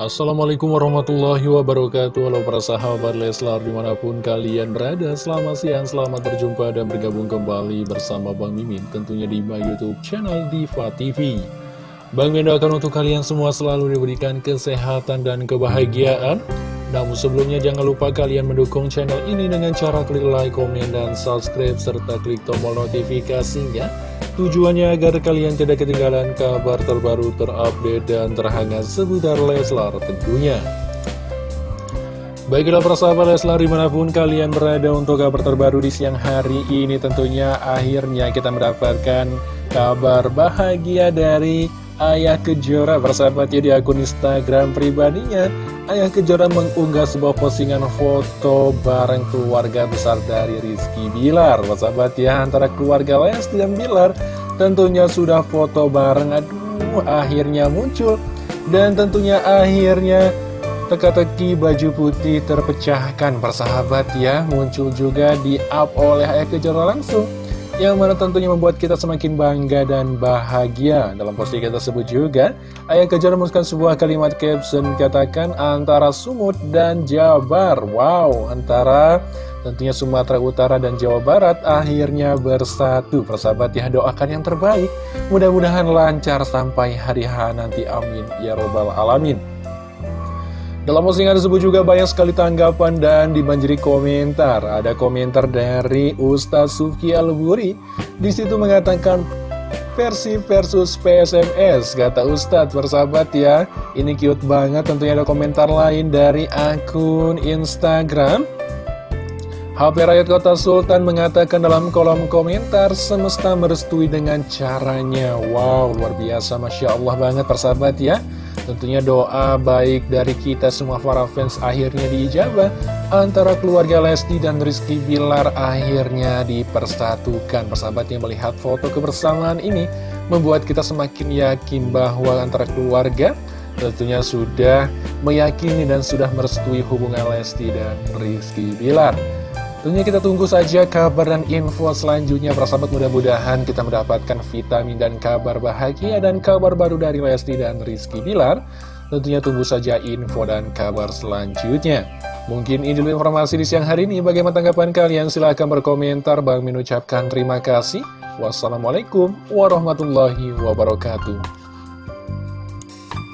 Assalamualaikum warahmatullahi wabarakatuh. Halo para sahabat Leslar di mana pun kalian berada Selamat siang, selamat berjumpa dan bergabung kembali bersama Bang Mimin Tentunya di my youtube channel Diva TV Bang Mimin doakan untuk kalian semua selalu diberikan kesehatan dan kebahagiaan Namun sebelumnya jangan lupa kalian mendukung channel ini dengan cara klik like, komen, dan subscribe Serta klik tombol notifikasinya Tujuannya agar kalian tidak ketinggalan kabar terbaru terupdate dan terhangat seputar Leslar tentunya. Baiklah persahabat Leslar di mana pun kalian berada untuk kabar terbaru di siang hari ini tentunya akhirnya kita mendapatkan kabar bahagia dari Ayah Kejora persahabat ya di akun Instagram pribadinya. Ayah Kejora mengunggah sebuah postingan foto bareng keluarga besar dari Rizky Bilar. Persahabat ya antara keluarga Lesti dan Bilar. Tentunya sudah foto bareng aduh akhirnya muncul. Dan tentunya akhirnya teka-teki baju putih terpecahkan. Persahabat ya muncul juga di up oleh Ayah Kejora langsung yang mana tentunya membuat kita semakin bangga dan bahagia. Dalam postingan tersebut juga, Ayah Kejar menuliskan sebuah kalimat caption katakan antara Sumut dan Jabar. Wow, antara tentunya Sumatera Utara dan Jawa Barat akhirnya bersatu. Persahabat ya, doakan yang terbaik. Mudah-mudahan lancar sampai hari H nanti. Amin. Ya Robbal Alamin. Dalam postingan tersebut juga banyak sekali tanggapan dan dibanjiri komentar. Ada komentar dari Ustaz Sufki Al-Buri. Di situ mengatakan versi versus PSMS. Kata Ustadz, bersahabat ya. Ini cute banget. Tentunya ada komentar lain dari akun Instagram. HP Rakyat Kota Sultan mengatakan dalam kolom komentar semesta merestui dengan caranya. Wow, luar biasa. Masya Allah banget persahabat ya. Tentunya doa baik dari kita semua para fans akhirnya diijabah. Antara keluarga Lesti dan Rizky Bilar akhirnya dipersatukan. Persahabat yang melihat foto kebersamaan ini Membuat kita semakin yakin bahwa antara keluarga Tentunya sudah meyakini dan sudah merestui hubungan Lesti dan Rizky Bilar Tentunya kita tunggu saja kabar dan info selanjutnya. Persahabat mudah-mudahan kita mendapatkan vitamin dan kabar bahagia Dan kabar baru dari Lesti dan Rizky Bilar. Tentunya tunggu saja info dan kabar selanjutnya. Mungkin ini dulu informasi di siang hari ini. Bagaimana tanggapan kalian? Silahkan berkomentar. Bang Min ucapkan terima kasih. Wassalamualaikum warahmatullahi wabarakatuh